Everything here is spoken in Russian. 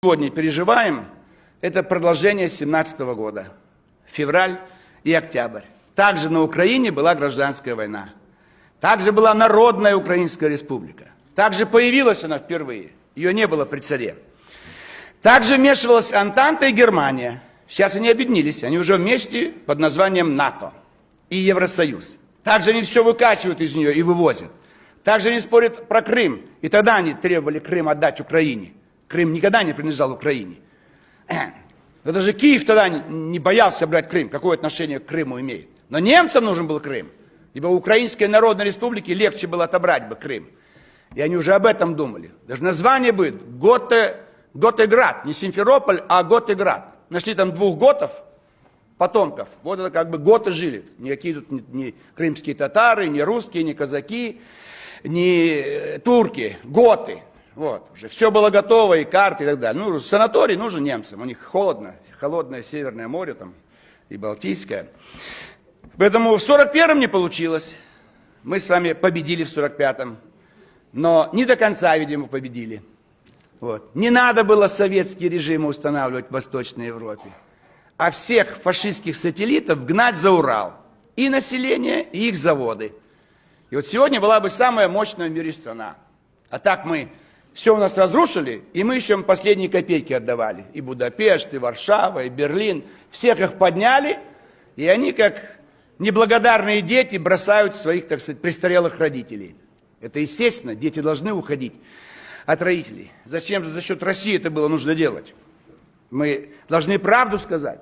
сегодня переживаем, это продолжение 17 года, февраль и октябрь. Также на Украине была гражданская война. Также была Народная Украинская Республика. Также появилась она впервые. Ее не было при царе. Также вмешивалась Антанта и Германия. Сейчас они объединились, они уже вместе под названием НАТО и Евросоюз. Также они все выкачивают из нее и вывозят. Также они спорят про Крым. И тогда они требовали Крым отдать Украине. Крым никогда не принадлежал Украине. Но даже Киев тогда не боялся брать Крым. Какое отношение к Крыму имеет? Но немцам нужен был Крым. Ибо Украинской Народной Республики легче было отобрать бы Крым. И они уже об этом думали. Даже название будет Готе, Готеград. Не Симферополь, а Готеград. Нашли там двух готов, потомков. Вот это как бы готы жили. Никакие тут не, не крымские татары, не русские, не казаки, не турки. Готы. Вот, уже все было готово, и карты, и так далее. Ну, санаторий нужен немцам, у них холодно, холодное Северное море там, и Балтийское. Поэтому в 41-м не получилось. Мы с вами победили в 45-м, но не до конца, видимо, победили. Вот. Не надо было советские режимы устанавливать в Восточной Европе, а всех фашистских сателлитов гнать за Урал. И население, и их заводы. И вот сегодня была бы самая мощная в мире страна. А так мы все у нас разрушили, и мы еще последние копейки отдавали. И Будапешт, и Варшава, и Берлин. Всех их подняли, и они, как неблагодарные дети, бросают своих, так сказать, престарелых родителей. Это естественно, дети должны уходить от родителей. Зачем же за счет России это было нужно делать? Мы должны правду сказать.